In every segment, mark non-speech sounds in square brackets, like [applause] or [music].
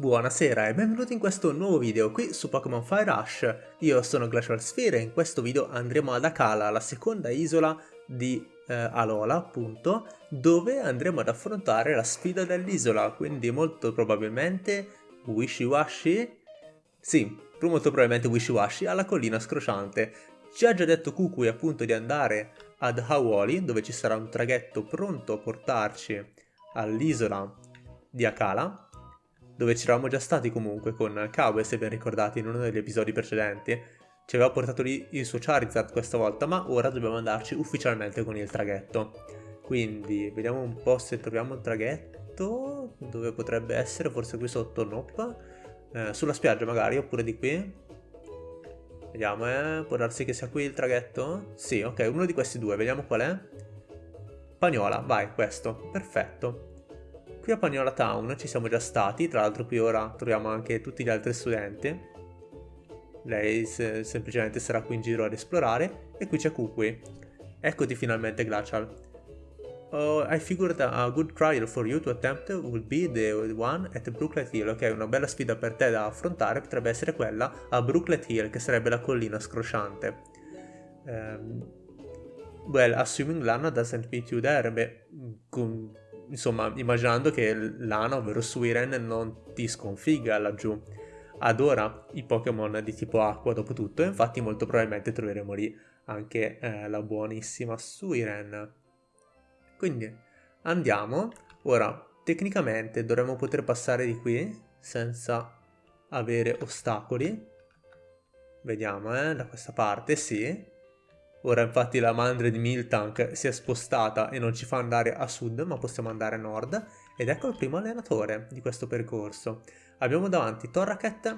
Buonasera e benvenuti in questo nuovo video qui su Pokémon Fire Rush. Io sono Glacial Sphere e in questo video andremo ad Akala, la seconda isola di eh, Alola, appunto, dove andremo ad affrontare la sfida dell'isola, quindi molto probabilmente Wishy Washy? Sì, molto probabilmente Wishy Washy alla collina scrociante. Ci ha già detto Kukui appunto di andare ad Hawoli, dove ci sarà un traghetto pronto a portarci all'isola di Akala, dove ci eravamo già stati comunque con Kawe, se ben ricordate, in uno degli episodi precedenti. Ci aveva portato lì il suo Charizard questa volta, ma ora dobbiamo andarci ufficialmente con il traghetto. Quindi, vediamo un po' se troviamo il traghetto, dove potrebbe essere, forse qui sotto, nope. Eh, sulla spiaggia magari, oppure di qui. Vediamo, eh, può darsi che sia qui il traghetto? Sì, ok, uno di questi due, vediamo qual è. Pagnola, vai, questo, perfetto. Qui a Pagnola Town ci siamo già stati, tra l'altro qui ora troviamo anche tutti gli altri studenti. Lei se semplicemente sarà qui in giro ad esplorare. E qui c'è Kukui. Eccoti finalmente Glacial. Oh, I figured a good trial for you to attempt would be the one at Brooklet Hill. Ok, una bella sfida per te da affrontare potrebbe essere quella a Brooklet Hill, che sarebbe la collina scrosciante. Um, well, assuming Lana doesn't meet you there, beh, insomma, immaginando che Lana, ovvero Suiren, non ti sconfigga laggiù. Adora i Pokémon di tipo acqua dopo tutto, e infatti molto probabilmente troveremo lì anche eh, la buonissima Suiren. Quindi andiamo. Ora, tecnicamente dovremmo poter passare di qui senza avere ostacoli. Vediamo, eh, da questa parte, sì. Ora infatti la mandria di Miltank si è spostata e non ci fa andare a sud ma possiamo andare a nord ed ecco il primo allenatore di questo percorso. Abbiamo davanti Torraket,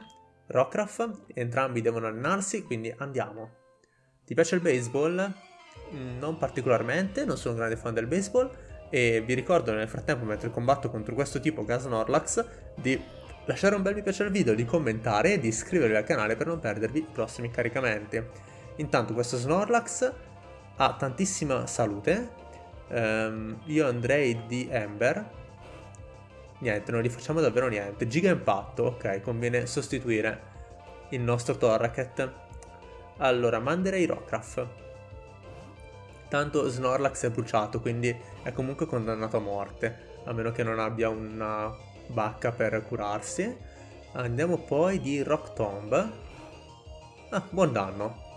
Rockruff, entrambi devono allenarsi quindi andiamo. Ti piace il baseball? Mm, non particolarmente, non sono un grande fan del baseball e vi ricordo nel frattempo mentre combatto contro questo tipo Gasnorlax di lasciare un bel mi piace al video, di commentare e di iscrivervi al canale per non perdervi i prossimi caricamenti. Intanto questo Snorlax ha tantissima salute. Um, io andrei di Ember. Niente, non gli facciamo davvero niente. Giga impatto, ok, conviene sostituire il nostro Torraket. Allora, manderei Rockruff. Tanto Snorlax è bruciato, quindi è comunque condannato a morte. A meno che non abbia una bacca per curarsi. Andiamo poi di Rock Tomb. Ah, buon danno.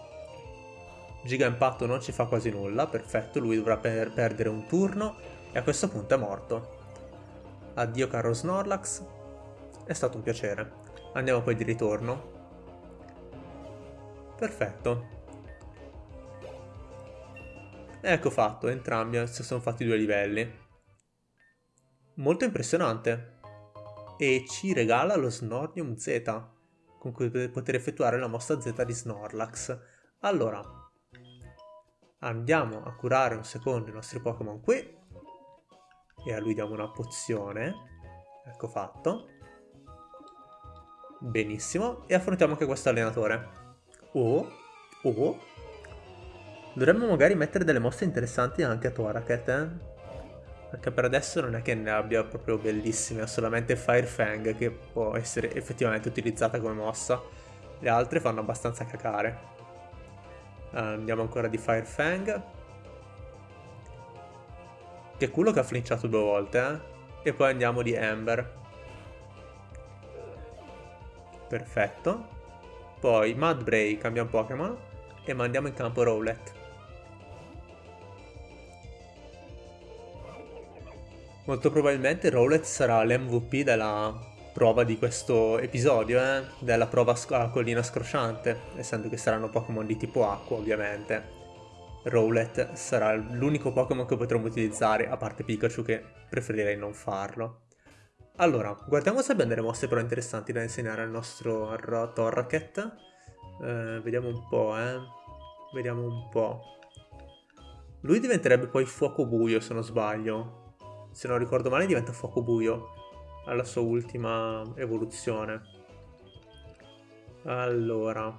Giga Impatto non ci fa quasi nulla, perfetto, lui dovrà per perdere un turno e a questo punto è morto. Addio caro Snorlax, è stato un piacere. Andiamo poi di ritorno. Perfetto. Ecco fatto, entrambi si sono fatti due livelli. Molto impressionante. E ci regala lo Snornium Z, con cui poter effettuare la mossa Z di Snorlax. Allora, andiamo a curare un secondo i nostri Pokémon qui. E a lui diamo una pozione. Ecco fatto. Benissimo. E affrontiamo anche questo allenatore. Oh oh. Dovremmo magari mettere delle mosse interessanti anche a Toraket eh? perché per adesso non è che ne abbia proprio bellissime ha solamente Fire Fang che può essere effettivamente utilizzata come mossa. Le altre fanno abbastanza cacare andiamo ancora di Fire Fang. Che culo che ha flinciato due volte, eh? E poi andiamo di Ember. Perfetto. Poi Mudbray cambia un Pokémon e mandiamo in campo Rowlet. Molto probabilmente Rowlet sarà l'MVP della prova di questo episodio, eh? della prova a collina scrosciante, essendo che saranno Pokémon di tipo acqua ovviamente. Rowlet sarà l'unico Pokémon che potremo utilizzare, a parte Pikachu che preferirei non farlo. Allora, guardiamo se abbiamo delle mosse però interessanti da insegnare al nostro Torraket. Eh, vediamo un po', eh. Vediamo un po'. Lui diventerebbe poi fuoco buio, se non sbaglio. Se non ricordo male diventa fuoco buio alla sua ultima evoluzione. Allora.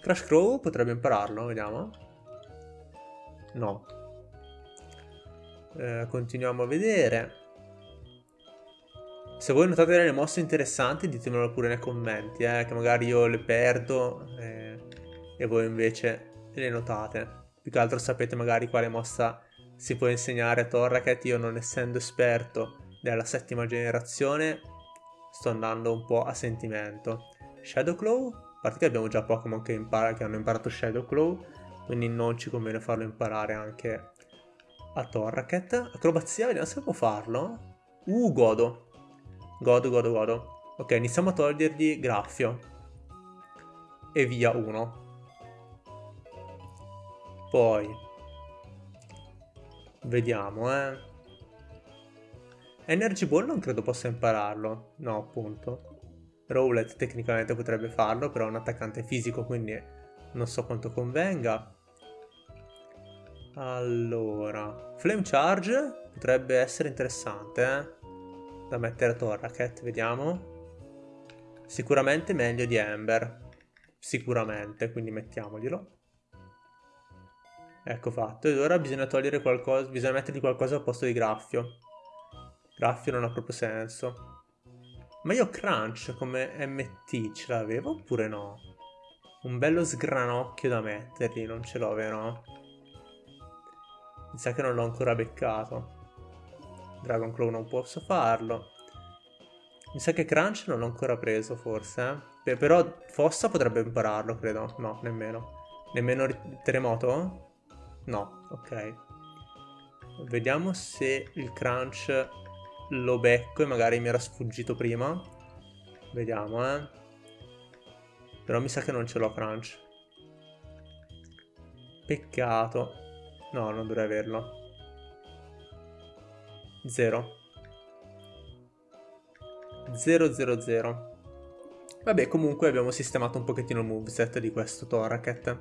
Crash Crow potrebbe impararlo, vediamo. No. Eh, continuiamo a vedere. Se voi notate delle mosse interessanti ditemelo pure nei commenti, eh, che magari io le perdo eh, e voi invece le notate. Più che altro sapete magari quale mossa si può insegnare a Torraket, io non essendo esperto della settima generazione sto andando un po' a sentimento. Shadowclaw, a parte che abbiamo già Pokémon che, che hanno imparato Shadowclaw, quindi non ci conviene farlo imparare anche a Torraket. Acrobazia, vediamo se può farlo. Uh, godo. Godo, godo, godo. Ok, iniziamo a togliergli Graffio. E via uno. Poi vediamo, eh. Energy Ball non credo possa impararlo. No, appunto. Rowlet tecnicamente potrebbe farlo, però è un attaccante fisico, quindi non so quanto convenga. Allora, Flame Charge potrebbe essere interessante, eh? Da mettere a Torraket, vediamo. Sicuramente meglio di Ember. Sicuramente, quindi mettiamoglielo. Ecco fatto, ed ora bisogna togliere qualcosa, bisogna mettergli qualcosa al posto di graffio. Graffio non ha proprio senso. Ma io Crunch come MT ce l'avevo oppure no? Un bello sgranocchio da mettergli, non ce l'ho vero? Mi sa che non l'ho ancora beccato. Dragon Claw non posso farlo. Mi sa che Crunch non l'ho ancora preso forse. Eh? Però Fossa potrebbe impararlo, credo. No, nemmeno. Nemmeno Terremoto? No, ok. Vediamo se il crunch lo becco e magari mi era sfuggito prima. Vediamo, eh. Però mi sa che non ce l'ho crunch. Peccato. No, non dovrei averlo. Zero. Zero, zero, zero. Vabbè, comunque abbiamo sistemato un pochettino il moveset di questo Toraket.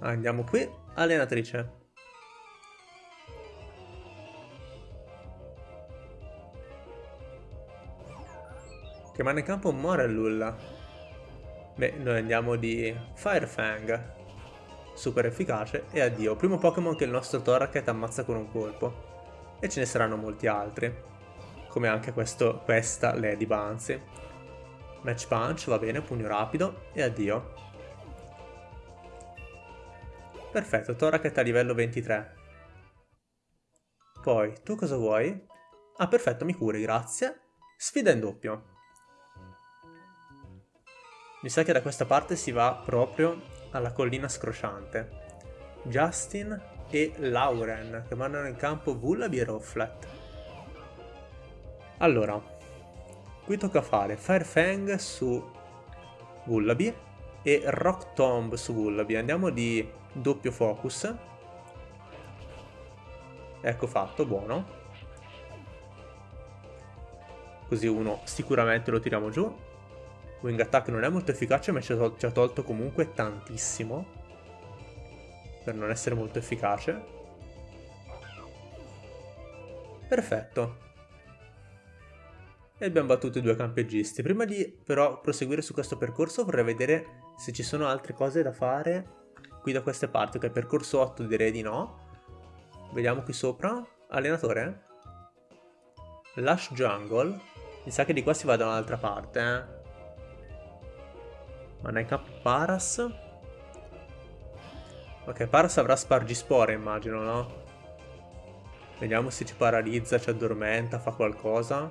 Andiamo qui. Allenatrice. Che manda in campo muore Lulla. Beh, noi andiamo di Firefang. Super efficace e addio. Primo Pokémon che il nostro Toraket ammazza con un colpo. E ce ne saranno molti altri. Come anche questo, questa Lady Bouncy. Match Punch, va bene, pugno rapido e addio. Perfetto, Toraket a livello 23. Poi, tu cosa vuoi? Ah, perfetto, mi curi, grazie. Sfida in doppio. Mi sa che da questa parte si va proprio alla collina scrosciante. Justin e Lauren, che mandano in campo Vullaby e Rowflat. Allora, qui tocca fare Firefang su Vullaby e Rock Tomb su Vullaby. Andiamo di doppio focus. Ecco fatto, buono. Così uno sicuramente lo tiriamo giù. Wing Attack non è molto efficace ma ci ha, tolto comunque tantissimo. Per non essere molto efficace. Perfetto. E abbiamo battuto i due campeggisti. Prima di però proseguire su questo percorso vorrei vedere se ci sono altre cose da fare qui da queste parti. Ok, percorso 8 direi di no. Vediamo qui sopra. Allenatore? Lush Jungle. Mi sa che di qua si va da un'altra parte, eh. Maneka Paras. Ok, Paras avrà Spargispore, immagino, no? Vediamo se ci paralizza, ci addormenta, fa qualcosa.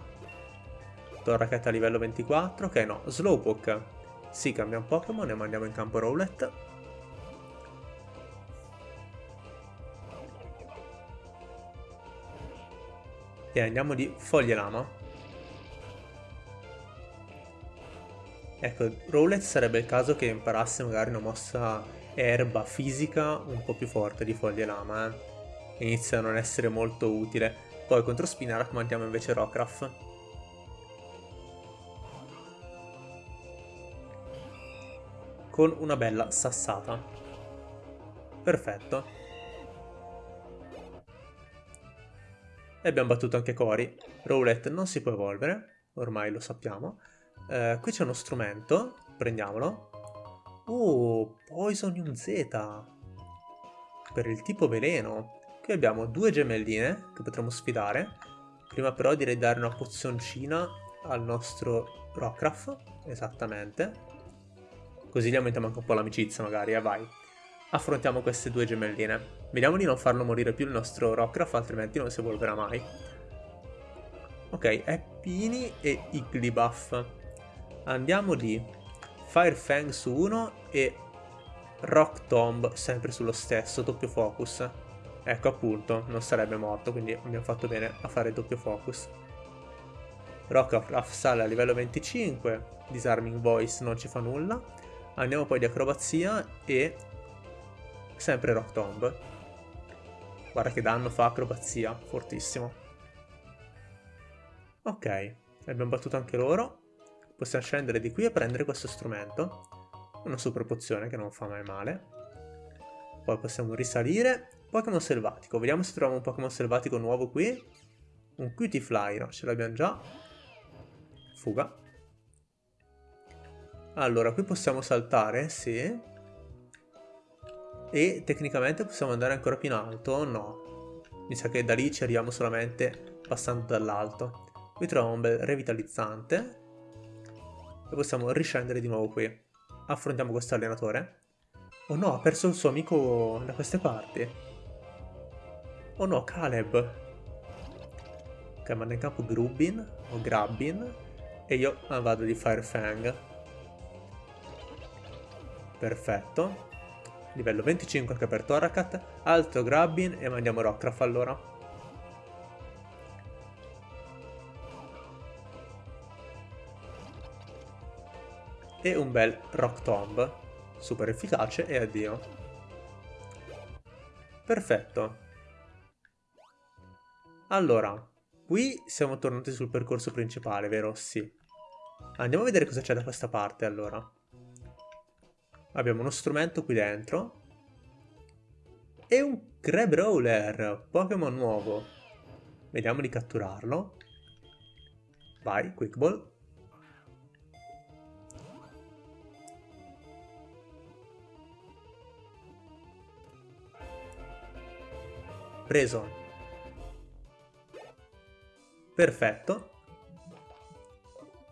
Torraket a livello 24. Ok, no. Slowpoke. Sì, cambia un Pokémon e mandiamo in campo Rowlet. E andiamo di Foglie Lama. Ecco, Rowlet sarebbe il caso che imparasse magari una mossa erba fisica un po' più forte di Foglie Lama, eh. Inizia a non essere molto utile. Poi contro Spinarak mandiamo invece Rockraft. con una bella sassata. Perfetto. E abbiamo battuto anche Cory. Rowlet non si può evolvere, ormai lo sappiamo. Eh, qui c'è uno strumento, prendiamolo. Oh, Poisonium Z. Per il tipo veleno. Qui abbiamo due gemelline che potremo sfidare. Prima però direi di dare una pozioncina al nostro Rockruff, esattamente. Così gli aumentiamo anche un po' l'amicizia magari, eh vai. Affrontiamo queste due gemelline. Vediamo di non farlo morire più il nostro Rockruff, altrimenti non si evolverà mai. Ok, Eppini e Igglybuff. Andiamo di Firefang su uno e Rock Tomb sempre sullo stesso, doppio focus. Ecco appunto, non sarebbe morto, quindi abbiamo fatto bene a fare doppio focus. Rockruff sale a livello 25, Disarming Voice non ci fa nulla. Andiamo poi di acrobazia e sempre Rock Tomb. Guarda che danno fa acrobazia, fortissimo. Ok, abbiamo battuto anche loro. Possiamo scendere di qui e prendere questo strumento. Una super pozione che non fa mai male. Poi possiamo risalire. Pokémon selvatico. Vediamo se troviamo un Pokémon selvatico nuovo qui. Un Cutie no, ce l'abbiamo già. Fuga. Allora, qui possiamo saltare, sì. E tecnicamente possiamo andare ancora più in alto? No. Mi sa che da lì ci arriviamo solamente passando dall'alto. Qui troviamo un bel revitalizzante. E possiamo riscendere di nuovo qui. Affrontiamo questo allenatore. Oh no, ha perso il suo amico da queste parti. Oh no, Caleb. Ok, manda in campo Grubin o Grabbin. E io vado di Firefang. Perfetto. Livello 25 anche per Torakat. Altro Grabbin e mandiamo Rockruff allora. E un bel Rock Tomb. Super efficace e addio. Perfetto. Allora, qui siamo tornati sul percorso principale, vero? Sì. Andiamo a vedere cosa c'è da questa parte allora. Abbiamo uno strumento qui dentro. E un Crabrawler, Pokémon nuovo. Vediamo di catturarlo. Vai, Quick Ball. Preso. Perfetto.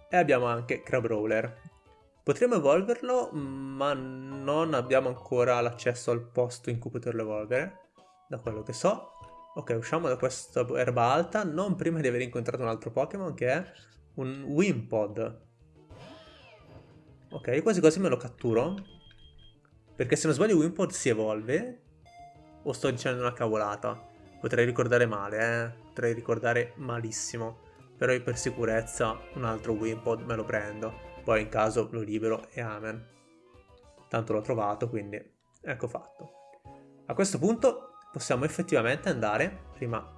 E abbiamo anche Crabrawler. Potremmo evolverlo, ma non abbiamo ancora l'accesso al posto in cui poterlo evolvere, da quello che so. Ok, usciamo da questa erba alta, non prima di aver incontrato un altro Pokémon che è un Wimpod. Ok, quasi quasi me lo catturo. Perché se non sbaglio Wimpod si evolve. O sto dicendo una cavolata? Potrei ricordare male, eh. Potrei ricordare malissimo. Però io per sicurezza un altro Wimpod me lo prendo. Poi in caso lo libero e amen. Tanto l'ho trovato, quindi ecco fatto. A questo punto possiamo effettivamente andare, prima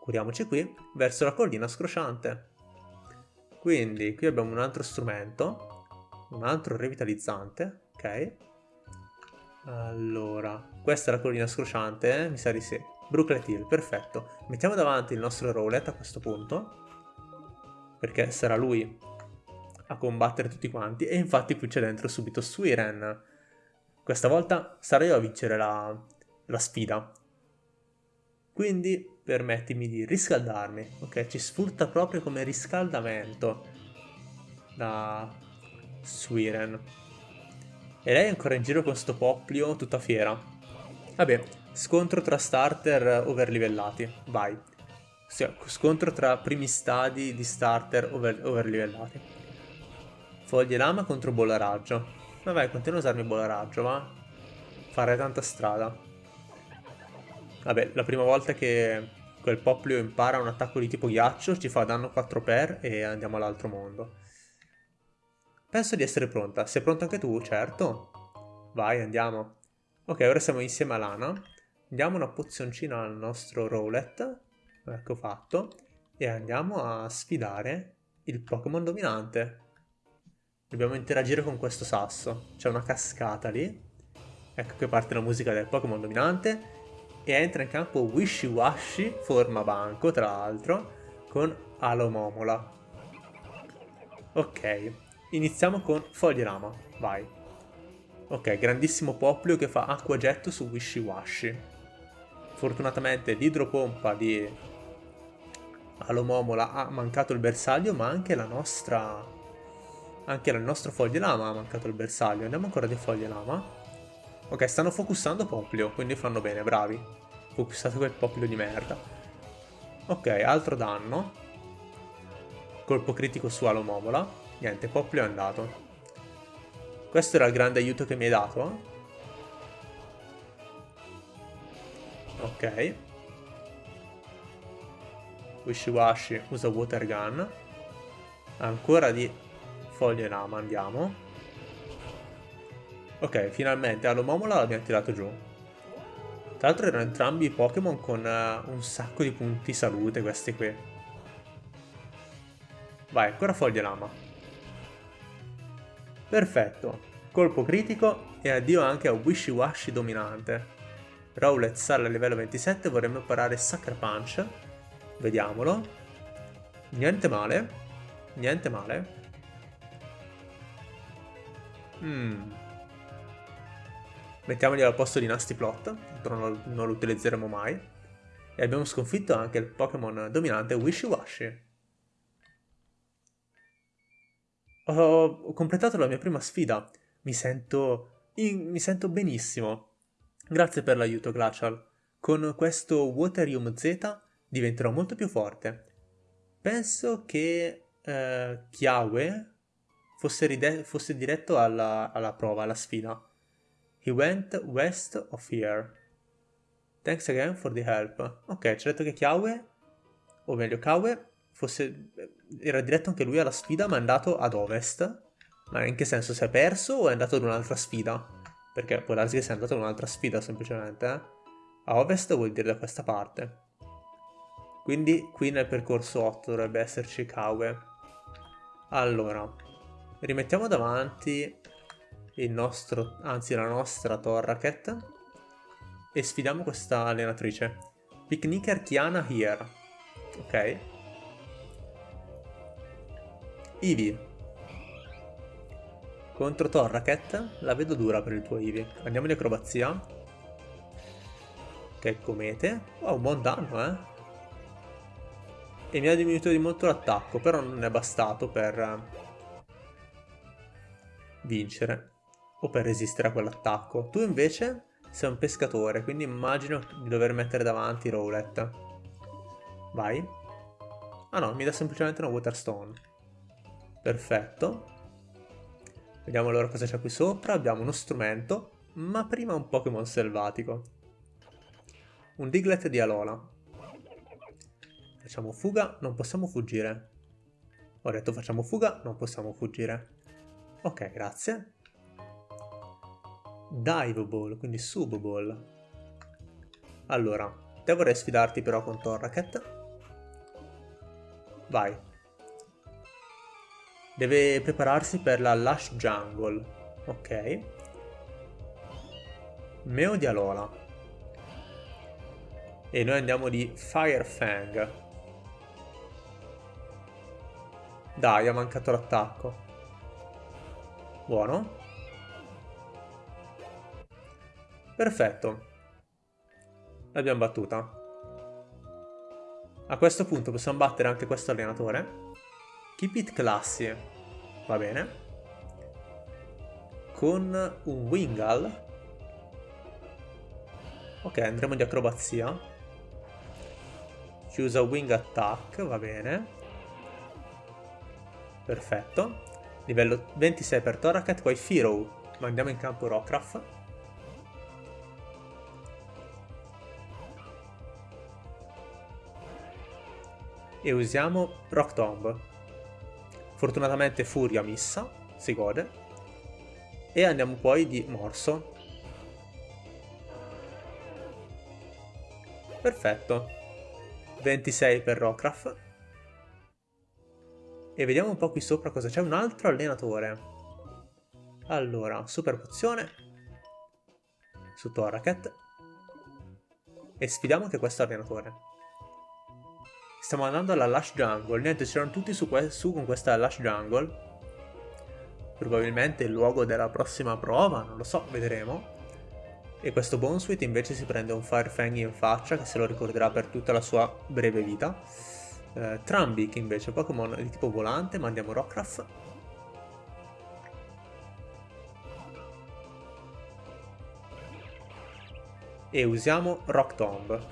curiamoci qui, verso la collina scrosciante. Quindi qui abbiamo un altro strumento, un altro revitalizzante, ok? Allora, questa è la collina scrosciante, eh? mi sa di sì. Brooklet Hill, perfetto. Mettiamo davanti il nostro Rowlet a questo punto perché sarà lui a combattere tutti quanti e infatti qui c'è dentro subito Suiren. Questa volta sarò io a vincere la, la sfida. Quindi permettimi di riscaldarmi, ok? Ci sfrutta proprio come riscaldamento da Suiren. E lei è ancora in giro con sto poplio tutta fiera. Vabbè, scontro tra starter overlivellati, vai scontro tra primi stadi di starter over, overlivellati. Foglie lama contro bolla raggio. Vabbè, continua a usarmi bolla raggio, ma fare tanta strada. Vabbè, la prima volta che quel poplio impara un attacco di tipo ghiaccio ci fa danno 4 per e andiamo all'altro mondo. Penso di essere pronta. Sei pronto anche tu? Certo. Vai, andiamo. Ok, ora siamo insieme a Lana. Diamo una pozioncina al nostro Rowlet ecco fatto, e andiamo a sfidare il Pokémon dominante. Dobbiamo interagire con questo sasso, c'è una cascata lì, ecco che parte la musica del Pokémon dominante, e entra in campo Wishy forma banco tra l'altro, con Alomomola. Ok, iniziamo con Foglierama, vai. Ok, grandissimo Poplio che fa acqua getto su Wishy Fortunatamente l'idropompa di Alomomola ha mancato il bersaglio, ma anche la nostra... Anche il nostro foglie lama ha mancato il bersaglio. Andiamo ancora di foglie lama. Ok, stanno focussando Poplio, quindi fanno bene, bravi. Focussate quel Poplio di merda. Ok, altro danno. Colpo critico su Alomomola. Niente, Poplio è andato. Questo era il grande aiuto che mi hai dato. Ok. Wishiwashi usa Water Gun. Ancora di foglie lama, andiamo. Ok, finalmente Alomomola l'abbiamo tirato giù. Tra l'altro erano entrambi Pokémon con uh, un sacco di punti salute questi qui. Vai, ancora foglie lama. Perfetto, colpo critico e addio anche a Wishy Washy dominante. Rowlet sale a livello 27, vorremmo imparare Sucker Punch. Vediamolo. Niente male. Niente male. Mm. Mettiamogli al posto di Nasty Plot, non, lo utilizzeremo mai. E abbiamo sconfitto anche il Pokémon dominante Wishy Washy. Ho completato la mia prima sfida. Mi sento... In... mi sento benissimo. Grazie per l'aiuto, Glacial. Con questo Waterium Z diventerò molto più forte. Penso che eh, Kiawe fosse, fosse diretto alla, alla prova, alla sfida. He went west of here. Thanks again for the help. Ok, ci ha detto che Kiawe, o meglio Kawe, fosse, era diretto anche lui alla sfida, ma è andato ad ovest. Ma in che senso? Si è perso o è andato ad un'altra sfida? Perché può darsi che sia andato ad un'altra sfida semplicemente. Eh? A ovest vuol dire da questa parte. Quindi qui nel percorso 8 dovrebbe esserci Kawe. Allora, rimettiamo davanti il nostro, anzi la nostra Torraket e sfidiamo questa allenatrice. Picnicker Kiana here. Ok. Eevee. Contro Torraket la vedo dura per il tuo Eevee. Andiamo di acrobazia. Che comete. Oh, un buon danno, eh. E mi ha diminuito di molto l'attacco, però non è bastato per eh, vincere. O per resistere a quell'attacco. Tu invece sei un pescatore, quindi immagino di dover mettere davanti Rowlet. Vai. Ah no, mi dà semplicemente una Waterstone. Perfetto. Vediamo allora cosa c'è qui sopra. Abbiamo uno strumento, ma prima un Pokémon selvatico. Un Diglett di Alola. Facciamo fuga, non possiamo fuggire. Ho detto facciamo fuga, non possiamo fuggire. Ok, grazie. Dive Ball, quindi Sub Ball. Allora, te vorrei sfidarti però con Torraket. Vai, Deve prepararsi per la Lush Jungle. Ok. Meo di Alola. E noi andiamo di Fire Fang. Dai, ha mancato l'attacco. Buono. Perfetto. L'abbiamo battuta. A questo punto possiamo battere anche questo allenatore. Keep it classy. Va bene. Con un Wingal. Ok, andremo di acrobazia. Ci usa Wing Attack, va bene. Perfetto. Livello 26 per Toracat, poi Firo. Mandiamo in campo Rockruff. E usiamo Rock Tomb. Fortunatamente Furia missa, si gode. E andiamo poi di Morso. Perfetto. 26 per Rockraft. E vediamo un po' qui sopra cosa c'è. Un altro allenatore. Allora, super pozione. Su Toraket. E sfidiamo anche questo allenatore. Stiamo andando alla Lush Jungle. Niente, c'erano tutti su, su, con questa Lush Jungle. Probabilmente il luogo della prossima prova, non lo so, vedremo. E questo Bonesweet invece si prende un Firefang in faccia che se lo ricorderà per tutta la sua breve vita. Eh, Trambic invece, Pokémon di tipo volante, mandiamo Rockruff. E usiamo Rock Tomb.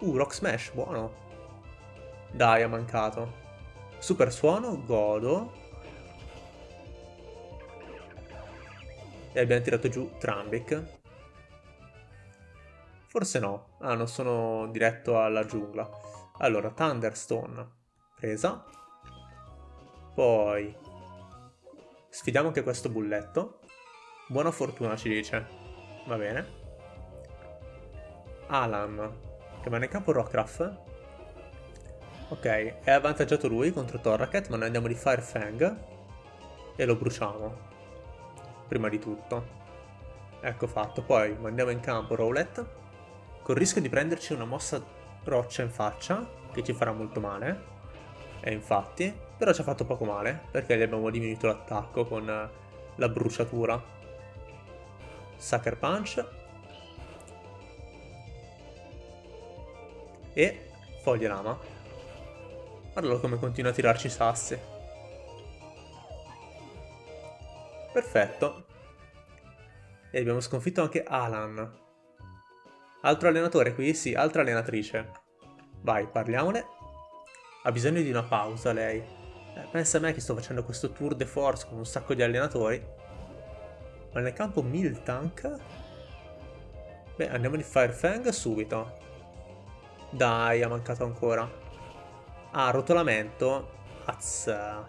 Uh, Rock Smash, buono. Dai, ha mancato. Super suono, godo. E abbiamo tirato giù Trambic. Forse no. Ah, non sono diretto alla giungla. Allora, Thunderstone. Presa. Poi... Sfidiamo anche questo bulletto. Buona fortuna ci dice. Va bene. Alan. Rimane in campo Rockruff. Ok, è avvantaggiato lui contro Torracat, ma noi andiamo di Fire Fang. E lo bruciamo. Prima di tutto. Ecco fatto. Poi mandiamo in campo Rowlet col rischio di prenderci una mossa roccia in faccia, che ci farà molto male. E infatti, però ci ha fatto poco male, perché gli abbiamo diminuito l'attacco con la bruciatura. Sucker Punch. E Foglia Lama. Guardalo come continua a tirarci sassi. Perfetto. E abbiamo sconfitto anche Alan. Altro allenatore qui? Sì, altra allenatrice. Vai, parliamone. Ha bisogno di una pausa lei. Eh, pensa a me che sto facendo questo tour de force con un sacco di allenatori. Ma nel campo Miltank? Beh, andiamo di Firefang subito. Dai, ha mancato ancora. Ah, rotolamento. Azza.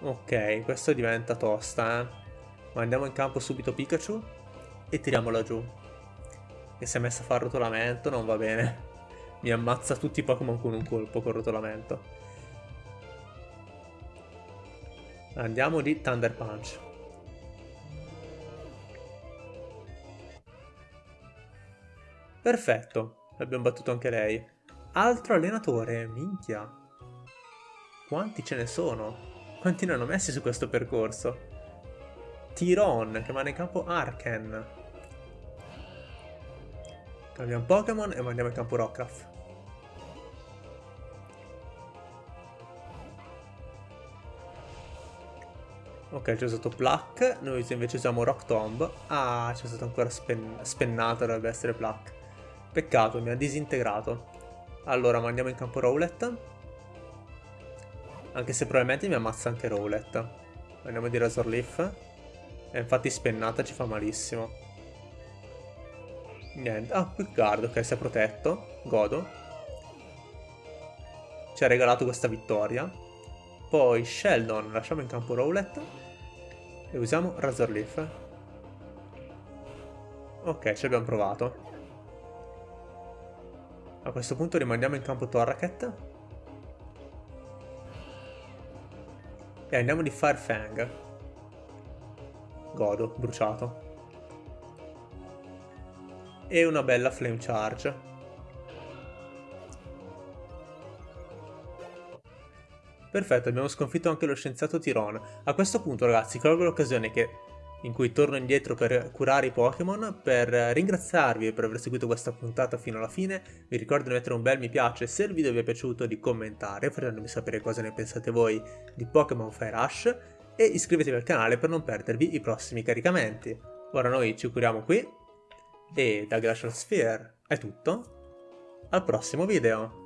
Ok, questo diventa tosta, eh. Ma andiamo in campo subito Pikachu e tiriamola giù che si è messa a fare rotolamento, non va bene. [laughs] Mi ammazza tutti i Pokémon con un colpo con rotolamento. Andiamo di Thunder Punch. Perfetto, abbiamo battuto anche lei. Altro allenatore, minchia. Quanti ce ne sono? Quanti ne hanno messi su questo percorso? Tiron, che va in campo Arken. Cambiamo Pokémon e mandiamo in campo Rockruff. Ok, c'è stato Pluck, noi invece usiamo Rock Tomb. Ah, c'è stato ancora spen spennato, dovrebbe essere Pluck. Peccato, mi ha disintegrato. Allora, mandiamo in campo Rowlet. Anche se probabilmente mi ammazza anche Rowlet. Andiamo di Razor Leaf. E infatti spennata ci fa malissimo. Niente. Ah, Quick Guard, ok, si è protetto. Godo. Ci ha regalato questa vittoria. Poi Sheldon, lasciamo in campo Rowlet. E usiamo Razor Leaf. Ok, ci abbiamo provato. A questo punto rimandiamo in campo Torracat. E andiamo di Firefang. Godo, bruciato e una bella flame charge. Perfetto, abbiamo sconfitto anche lo scienziato Tiron. A questo punto ragazzi, colgo l'occasione che in cui torno indietro per curare i Pokémon, per ringraziarvi per aver seguito questa puntata fino alla fine, vi ricordo di mettere un bel mi piace se il video vi è piaciuto, di commentare facendomi sapere cosa ne pensate voi di Pokémon Fire Rush e iscrivetevi al canale per non perdervi i prossimi caricamenti. Ora noi ci curiamo qui e da Glacial Sphere è tutto, al prossimo video!